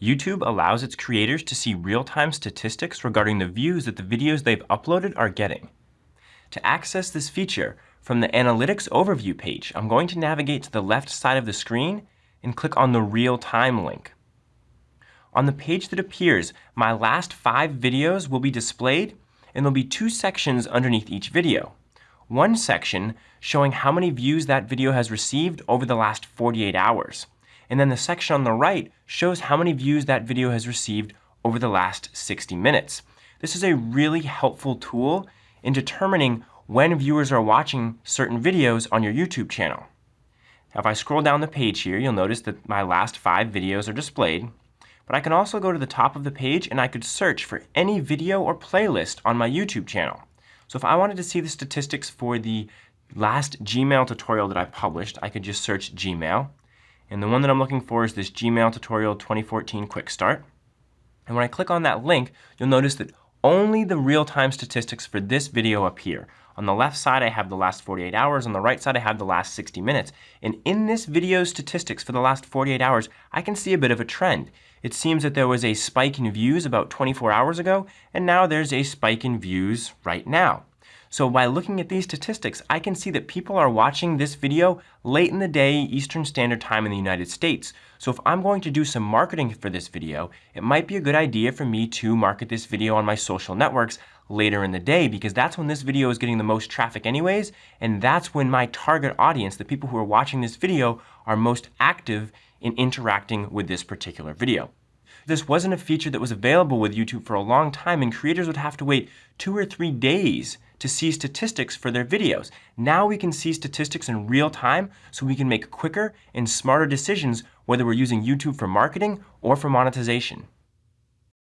YouTube allows its creators to see real-time statistics regarding the views that the videos they've uploaded are getting. To access this feature, from the Analytics Overview page, I'm going to navigate to the left side of the screen and click on the Real Time link. On the page that appears, my last five videos will be displayed and there'll be two sections underneath each video. One section showing how many views that video has received over the last 48 hours. And then the section on the right shows how many views that video has received over the last 60 minutes. This is a really helpful tool in determining when viewers are watching certain videos on your YouTube channel. Now if I scroll down the page here, you'll notice that my last five videos are displayed. But I can also go to the top of the page and I could search for any video or playlist on my YouTube channel. So if I wanted to see the statistics for the last Gmail tutorial that I published, I could just search Gmail. And the one that I'm looking for is this Gmail tutorial 2014 Quick Start. And when I click on that link, you'll notice that only the real-time statistics for this video appear. On the left side, I have the last 48 hours. On the right side, I have the last 60 minutes. And in this video's statistics for the last 48 hours, I can see a bit of a trend. It seems that there was a spike in views about 24 hours ago, and now there's a spike in views right now. So by looking at these statistics, I can see that people are watching this video late in the day Eastern Standard Time in the United States. So if I'm going to do some marketing for this video, it might be a good idea for me to market this video on my social networks later in the day because that's when this video is getting the most traffic anyways, and that's when my target audience, the people who are watching this video, are most active in interacting with this particular video. This wasn't a feature that was available with YouTube for a long time and creators would have to wait two or three days to see statistics for their videos. Now we can see statistics in real time so we can make quicker and smarter decisions whether we're using YouTube for marketing or for monetization.